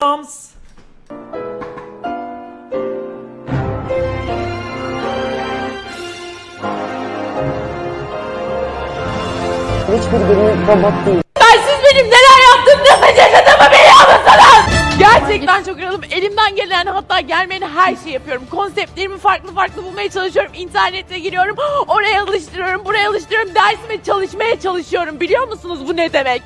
Moms. Ben siz benim neler yaptığımı yaşadığımı biliyor musunuz? Gerçekten çok yorulum. Elimden gelen hatta gelmeyen her şeyi yapıyorum. Konseptlerimi farklı farklı bulmaya çalışıyorum. İnternete giriyorum. Oraya alıştırıyorum, buraya alıştırıyorum. Dersime çalışmaya çalışıyorum. Biliyor musunuz bu ne demek?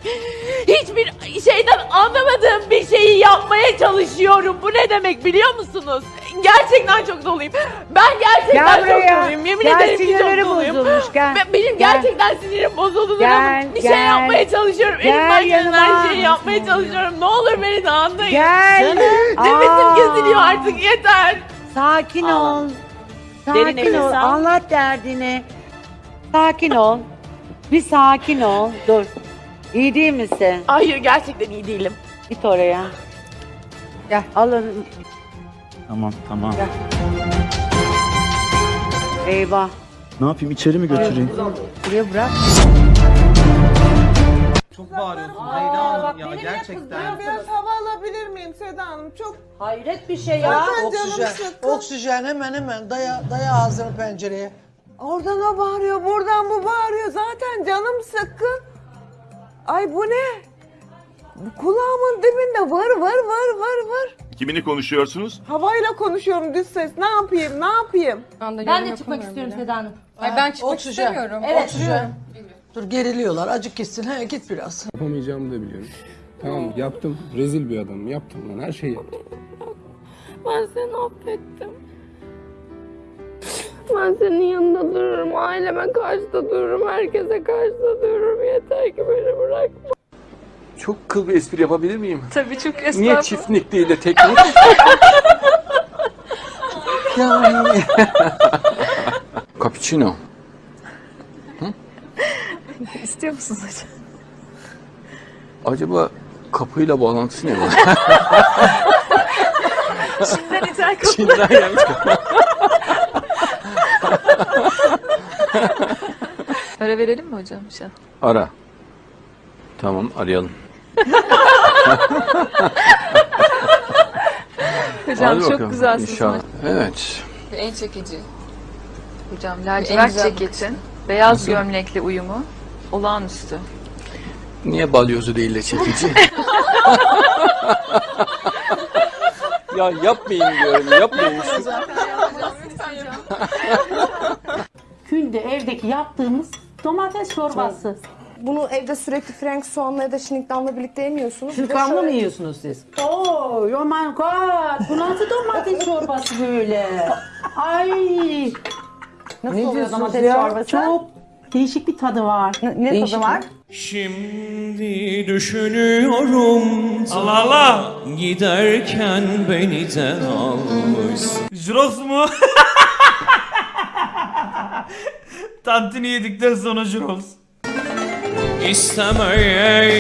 Hiçbir şeyden anlamadığım bir şeyi yapmaya çalışıyorum. Bu ne demek biliyor musunuz? Gerçekten çok doluyum. Ben gerçekten Gel çok buraya. doluyum. Yemin Gel, ederim ki çok doluyum. bozulmuş, gel. Ben- Benim Gel. gerçekten sinirim bozuldu. Gel, bir şey gel. yapmaya çalışıyorum. Gel Elimden gelen her yanıma. şeyi yapmaya çalışıyorum. Ne olur beni de anlayın. Gel. Nefesim Aa. kesiliyor artık yeter. Sakin Ağla. ol. Derin Sakin nefes ol. al. Anlat derdini. Sakin ol. Bir sakin ol. Dur. İyi değil misin? Hayır gerçekten iyi değilim. Git oraya. Gel alın. Tamam tamam. Gel. Eyvah. Ne yapayım içeri mi götüreyim? Buraya bırak. Çok bağırıyorsun Zeyda Hanım ya gerçekten. Biraz hava alabilir miyim Seda Hanım? Çok Hayret bir şey ya. zaten canım Oksijen, sıkkın. oksijen hemen hemen daya, daya ağzını pencereye. Oradan o bağırıyor, buradan bu bağırıyor. Zaten canım sıkkın. Ay bu ne? Kulağımın dibinde var var var var var. Kimini konuşuyorsunuz? Havayla konuşuyorum düz ses. Ne yapayım? Ne yapayım? Ben de çıkmak istiyorum Seda Hanım. Ay ben çıkmak istemiyorum. Evet. Oksijen. Dur geriliyorlar. Acık gitsin. He, git biraz. Yapamayacağımı da biliyorum. Tamam yaptım. Rezil bir adamım. Yaptım lan her şeyi yaptım. Ben seni affettim. Ben senin yanında dururum. Aileme karşı da dururum. Herkese karşı da dururum. Yeter ki beni bırakma. Çok kıl bir espri yapabilir miyim? Tabii çok Niye estağfurullah. çiftlik değil de teknik? Yani. Cappuccino. İstiyor musunuz hocam? Acaba kapıyla bağlantısı ne var? Şimdiden ithal kapı. Çin'den gelmiş. Para verelim mi hocam? Şu an? Ara. Tamam arayalım. Hocam Hadi çok bakalım, güzelsiniz. İnşallah. Evet. En çekici. Hocam lacivert ceketin, beyaz gömlekli uyumu olağanüstü. Niye balyozu değil de çekici? ya yapmayın diyorum yapmayın. Günde evdeki yaptığımız domates çorbası. Bunu evde sürekli Frank soğanla ya da şinikdanla birlikte yemiyorsunuz. Bir de şöyle- mı yiyorsunuz siz? Oo, oh my god. Bu nasıl domates çorbası böyle? Ay. Nasıl Ne oluyor diyorsunuz domates ya? çorbası? Çok değişik bir tadı var. Ne tadı var? Şimdi düşünüyorum. Allah Allah. Giderken beni de almış. Jurox mu? Tantuni yedikten sonra Jurox. İstemeye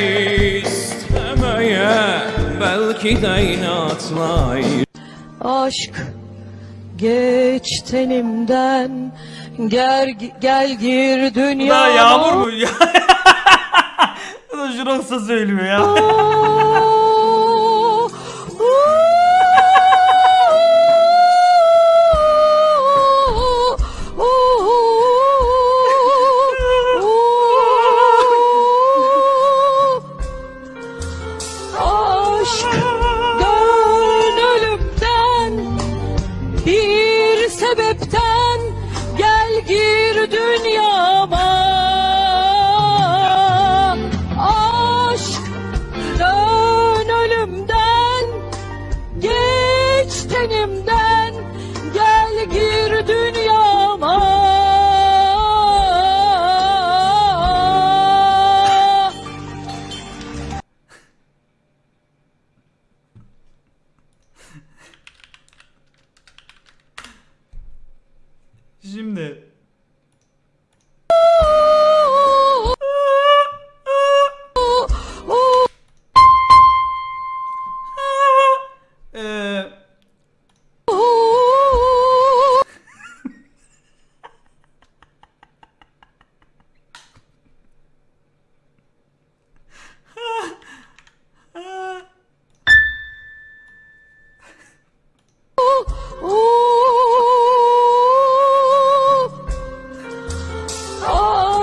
istemeye belki de inatla Aşk geç tenimden gel, gel gir Bu da yağmur mu? Bu da Jurox'a söylüyor ya. Gir dünyama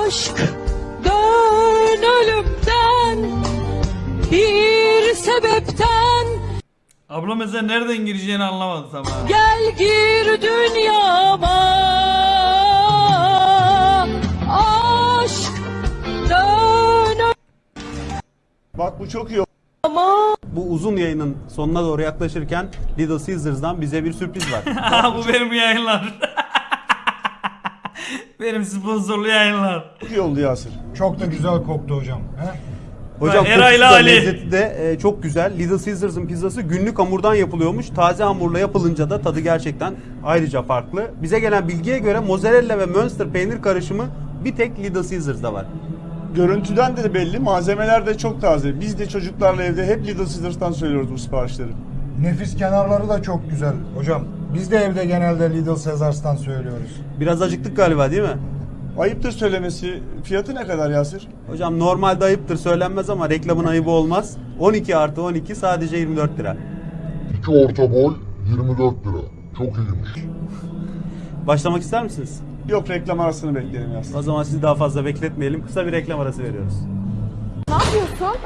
aşk dön ölümden bir sebepten Abla mesela nereden gireceğini anlamadı tam. Gel gir dünyama aşk dön Bak bu çok iyi. Ama bu uzun yayının sonuna doğru yaklaşırken Little Caesars'dan bize bir sürpriz var. bu benim yayınlar benim sponsorlu yayınlar. çok iyi oldu Yasir. Çok da güzel koktu hocam. He? Hocam Eray'la kokusu da Ali. lezzeti de e, çok güzel. Little Caesars'ın pizzası günlük hamurdan yapılıyormuş. Taze hamurla yapılınca da tadı gerçekten ayrıca farklı. Bize gelen bilgiye göre mozzarella ve Münster peynir karışımı bir tek Little Caesars'da var. Görüntüden de belli, malzemeler de çok taze. Biz de çocuklarla evde hep Little Caesars'tan söylüyoruz bu siparişleri. Nefis kenarları da çok güzel. Hocam biz de evde genelde Lidl Caesars'tan söylüyoruz. Biraz acıktık galiba değil mi? Ayıptır söylemesi. Fiyatı ne kadar Yasir? Hocam normalde ayıptır söylenmez ama reklamın ayıbı olmaz. 12 artı 12 sadece 24 lira. 2 orta boy 24 lira. Çok iyiymiş. Başlamak ister misiniz? Yok reklam arasını bekleyelim Yasir. O zaman sizi daha fazla bekletmeyelim. Kısa bir reklam arası veriyoruz. Ne yapıyorsun?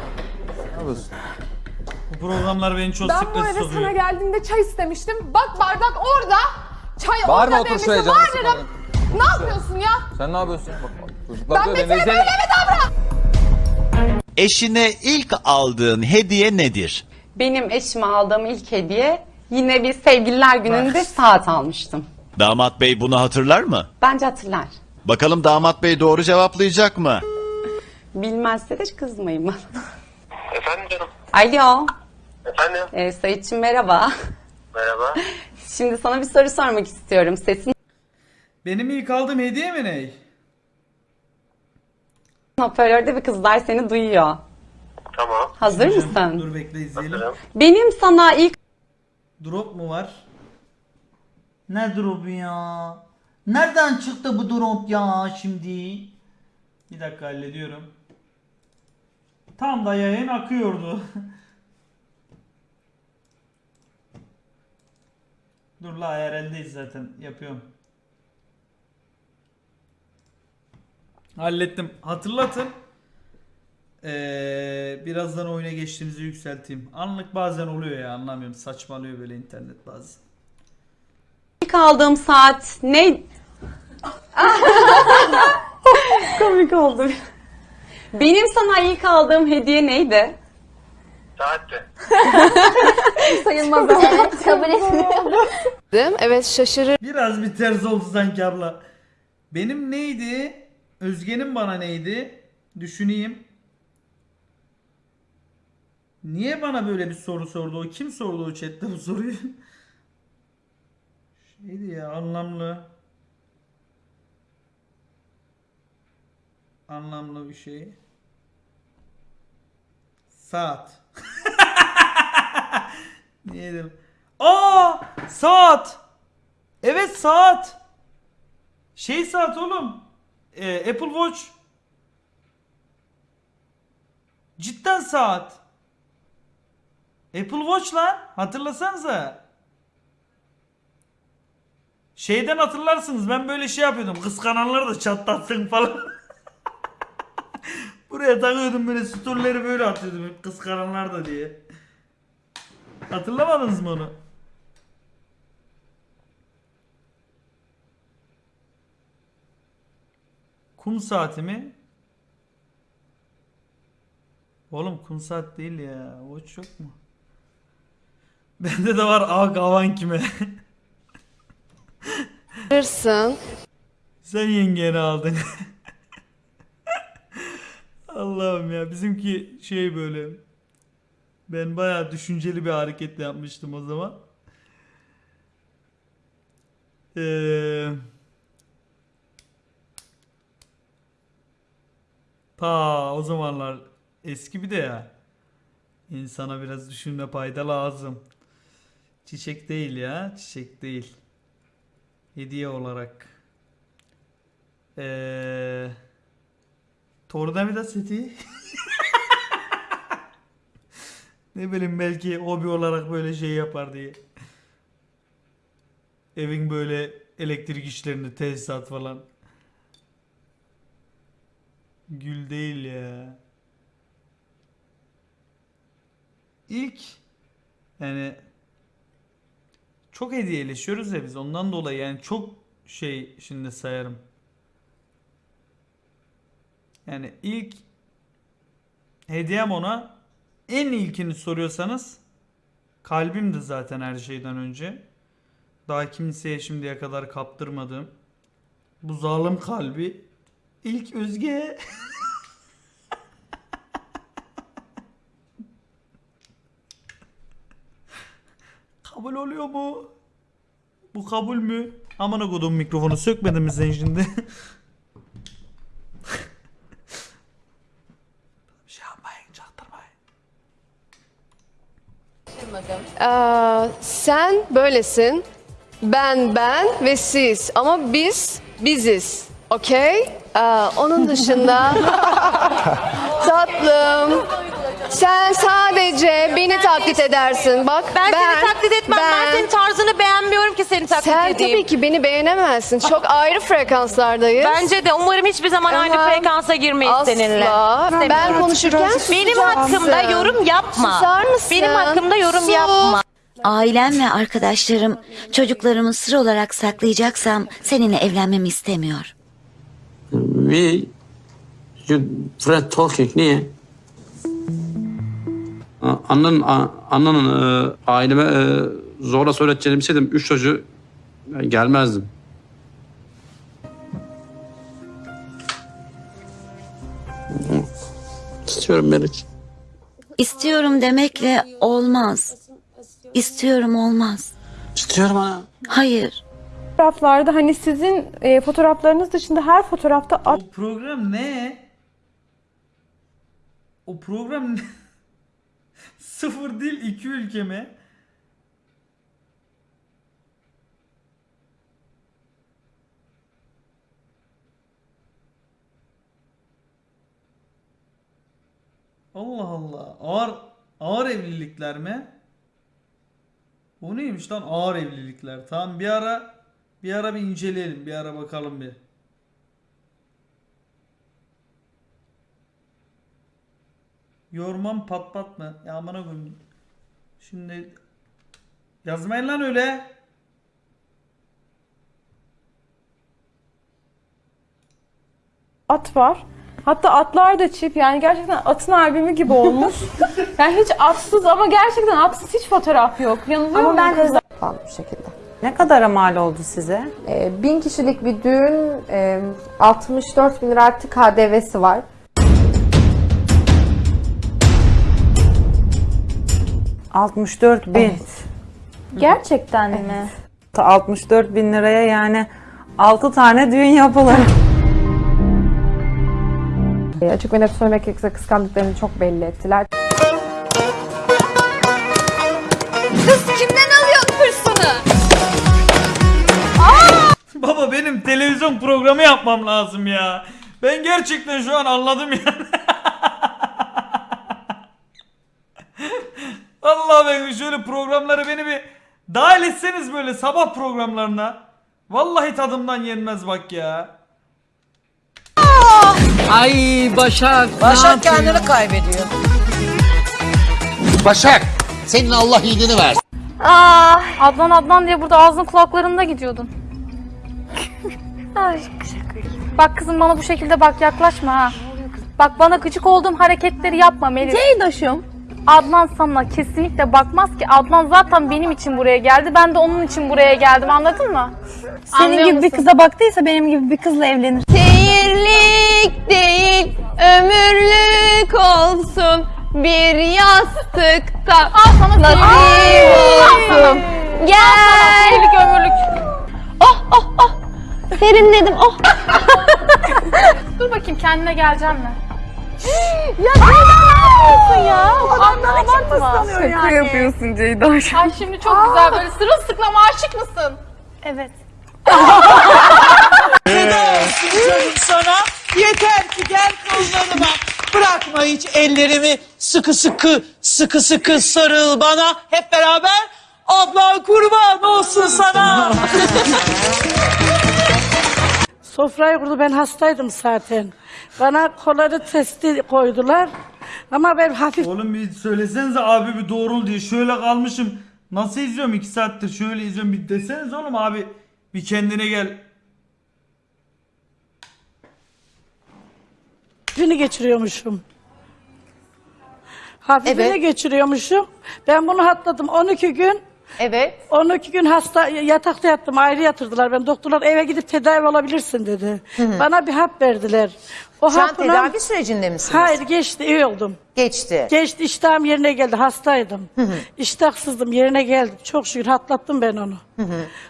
Bu programlar beni çok Ben bu eve sana geldiğimde çay istemiştim. Bak bardak orada. Çay Bağırma orada otur şuraya canım. Ne yapıyorsun ya? Sen ne yapıyorsun? Bak, bak, çocuklar Ben diyor Deniz'e- böyle mi davran? Eşine ilk aldığın hediye nedir? Benim eşime aldığım ilk hediye yine bir sevgililer gününde saat almıştım. Damat bey bunu hatırlar mı? Bence hatırlar. Bakalım damat bey doğru cevaplayacak mı? Bilmezse de kızmayın bana. Efendim canım. Alo. Efendim. Ee, Sayitçim merhaba. Merhaba. Şimdi sana bir soru sormak istiyorum. Sesin Benim ilk aldığım hediye mi ne? hoparlörde bir kızlar seni duyuyor. Tamam. Hazır mısın? Dur bekle izleyelim. Benim sana ilk Drop mu var? Ne drop ya? Nereden çıktı bu drop ya şimdi? Bir dakika hallediyorum. Tam da yayın akıyordu. Dur la herhaldeyiz zaten yapıyorum. Hallettim. Hatırlatın. Ee, birazdan oyuna geçtiğimizi yükselteyim. Anlık bazen oluyor ya anlamıyorum. Saçmalıyor böyle internet bazen. ilk aldığım saat ne? Komik oldu. Benim sana ilk aldığım hediye neydi? Saatte. Sayılmaz evet kabul etmiyorum. Evet şaşırır. Biraz bir ters oldu sanki abla. Benim neydi? Özge'nin bana neydi? Düşüneyim. Niye bana böyle bir soru sordu o? Kim sordu o chatte bu soruyu? Şeydi ya anlamlı. Anlamlı bir şey. Saat. Niye dedim? Aa! Saat! Evet saat. Şey saat oğlum. Ee, Apple Watch. Cidden saat. Apple Watch lan. Hatırlasanıza. Şeyden hatırlarsınız. Ben böyle şey yapıyordum. Kıskananları da çatlatsın falan. Buraya takıyordum böyle storyleri böyle atıyordum. hep Kıskananlar da diye. Hatırlamadınız mı onu? Kum saati mi? Oğlum kum saat değil ya. Watch yok mu? Bende de var A kavan kime? Hırsın. Sen yengeni aldın. Allah'ım ya bizimki şey böyle. Ben bayağı düşünceli bir hareket yapmıştım o zaman. Eee Ta o zamanlar eski bir de ya. İnsana biraz düşünme payda lazım. Çiçek değil ya, çiçek değil. Hediye olarak. Eee Tornavida seti. ne bileyim belki hobi olarak böyle şey yapar diye. Evin böyle elektrik işlerini tesisat falan. Gül değil ya. İlk yani çok hediyeleşiyoruz ya biz ondan dolayı yani çok şey şimdi sayarım. Yani ilk hediyem ona en ilkini soruyorsanız kalbimdi zaten her şeyden önce. Daha kimseye şimdiye kadar kaptırmadığım bu zalim kalbi ilk Özge kabul oluyor mu? Bu kabul mü? Amına kodum mikrofonu sökmedin mi sen? Ee, sen böylesin. Ben ben ve siz. Ama biz biziz. Okey? Ee, onun dışında tatlım. Sen sadece beni taklit edersin. Bak Ben, seni taklit etmem. Ben, senin tarzını beğenmiyorum taklit Sen edeyim. tabii ki beni beğenemezsin. Çok ayrı frekanslardayız. Bence de umarım hiçbir zaman aynı frekansa girmeyiz asla. seninle. Ben İstemiyorum. konuşurken benim hakkımda yorum yapma. Susar mısın? Benim hakkımda yorum Sus. yapma. Ailem ve arkadaşlarım çocuklarımı sır olarak saklayacaksam seninle evlenmemi istemiyor. We you Fred talking niye? A- Annenin, a- annenin e, aileme e, zorla söyleteceğini bilseydim üç çocuğu ben gelmezdim. İstiyorum Melik. İstiyorum demekle olmaz. İstiyorum olmaz. İstiyorum ana. Hayır. Fotoğraflarda hani sizin e, fotoğraflarınız dışında her fotoğrafta at O program ne? O program ne? Sıfır dil iki ülke mi? Allah Allah. Ağır ağır evlilikler mi? Bu neymiş lan ağır evlilikler? Tamam bir ara bir ara bir inceleyelim. Bir ara bakalım bir. Yormam pat pat mı? Ya amına koyayım. Şimdi yazmayın lan öyle. at var. Hatta atlar da çift yani gerçekten atın albümü gibi olmuş. yani hiç atsız ama gerçekten atsız hiç fotoğraf yok. Yanılıyor Ama muyum ben kızlar? hızlı bu şekilde. Ne kadara mal oldu size? Ee, bin kişilik bir düğün, e, 64 bin lira artı KDV'si var. Evet. 64 bin. Gerçekten mi? 64 bin liraya yani 6 tane düğün yapılır. E, açık ve net söylemek gerekirse kıskandıklarını çok belli ettiler. Kız kimden alıyorsun hırsını? Baba benim televizyon programı yapmam lazım ya. Ben gerçekten şu an anladım yani. Vallahi ben şöyle programları beni bir dahil etseniz böyle sabah programlarına. Vallahi tadımdan yenmez bak ya. Ay Başak. Başak kendini kaybediyor. Başak senin Allah iyiliğini versin. Aa, Adnan Adnan diye burada ağzın kulaklarında gidiyordun. Ay, bak kızım bana bu şekilde bak yaklaşma ha. Bak bana gıcık olduğum hareketleri yapma Melis. Ceydaşım. Adnan sana kesinlikle bakmaz ki. Adnan zaten benim için buraya geldi. Ben de onun için buraya geldim anladın mı? Senin gibi bir kıza baktıysa benim gibi bir kızla evlenir. Seyirlik değil, ömürlük olsun. Bir yastıkta nasip olsun. Gel. Seyirlik ömürlük. Oh oh oh. Serinledim oh. Dur bakayım kendine geleceğim mi? ya Ceyda ne yapıyorsun ya? O kadar Adnan için mi ıslanıyor yani? yapıyorsun Ceyda. Ay şimdi çok güzel böyle sırılsıklam aşık mısın? Evet. Canım sana yeter ki gel kollarıma. Bırakma hiç ellerimi sıkı sıkı sıkı sıkı sarıl bana. Hep beraber abla kurban olsun sana. Sofrayı kurdu ben hastaydım zaten. Bana kolları testi koydular. Ama ben hafif Oğlum bir söylesenize abi bir doğrul diye şöyle kalmışım. Nasıl izliyorum 2 saattir şöyle izliyorum bir deseniz oğlum abi bir kendine gel. Hafifini geçiriyormuşum. Hafifini geçiriyormuşum. Ben bunu atladım 12 gün. Evet. 12 gün hasta yatakta yattım. Ayrı yatırdılar. Ben doktorlar eve gidip tedavi olabilirsin dedi. Bana bir hap verdiler. O Şu an hapla- tedavi sürecinde misiniz? Hayır geçti iyi oldum. Geçti. Geçti iştahım yerine geldi hastaydım. İştahsızdım yerine geldim. Çok şükür hatlattım ben onu.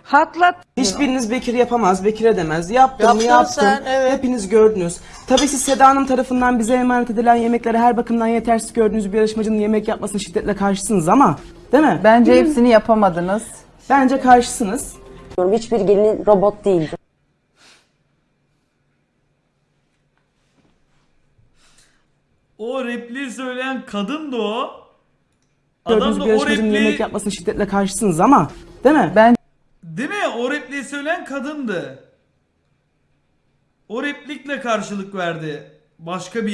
Hatlat. Hiçbiriniz Bekir yapamaz, Bekir edemez. Yaptım Yaptın yaptım. sen, evet. Hepiniz gördünüz. Tabii siz Seda Hanım tarafından bize emanet edilen yemekleri her bakımdan yetersiz gördüğünüz bir yarışmacının yemek yapmasına şiddetle karşısınız ama değil mi? Bence hepsini yapamadınız. Bence karşısınız. Hiçbir gelin robot değildi. O repliği söyleyen kadın da o. Gördüğünüz Adam da bir o yarışmacının repliği yemek yapmasına şiddetle karşısınız ama değil mi? Ben Değil mi? O repliği söyleyen kadındı. O replikle karşılık verdi. Başka bir